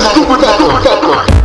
motherfucker.